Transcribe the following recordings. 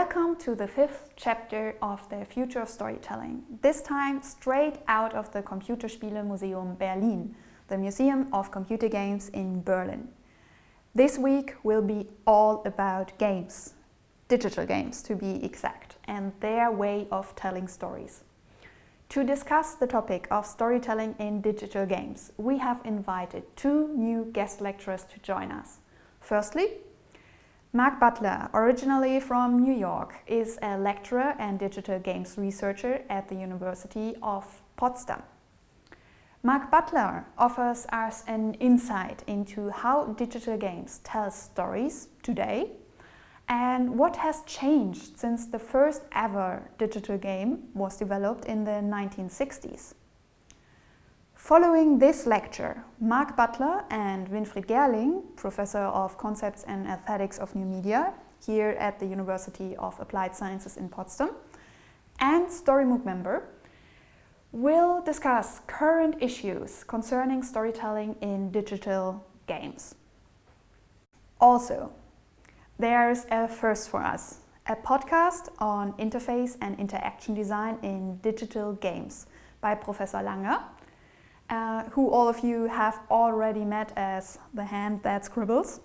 Welcome to the fifth chapter of the Future of Storytelling, this time straight out of the Computerspiele Museum Berlin, the Museum of Computer Games in Berlin. This week will be all about games, digital games to be exact, and their way of telling stories. To discuss the topic of storytelling in digital games, we have invited two new guest lecturers to join us. Firstly, Mark Butler, originally from New York, is a lecturer and digital games researcher at the University of Potsdam. Mark Butler offers us an insight into how digital games tell stories today and what has changed since the first ever digital game was developed in the 1960s. Following this lecture, Mark Butler and Winfried Gerling, Professor of Concepts and Aesthetics of New Media here at the University of Applied Sciences in Potsdam, and StoryMOOC member, will discuss current issues concerning storytelling in digital games. Also, there's a first for us, a podcast on interface and interaction design in digital games by Professor Langer, uh, who all of you have already met as the hand that scribbles,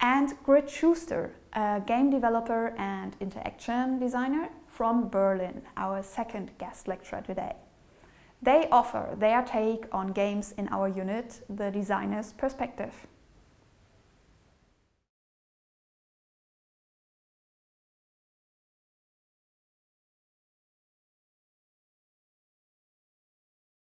and Grit Schuster, a game developer and interaction designer from Berlin, our second guest lecturer today. They offer their take on games in our unit, The Designer's Perspective.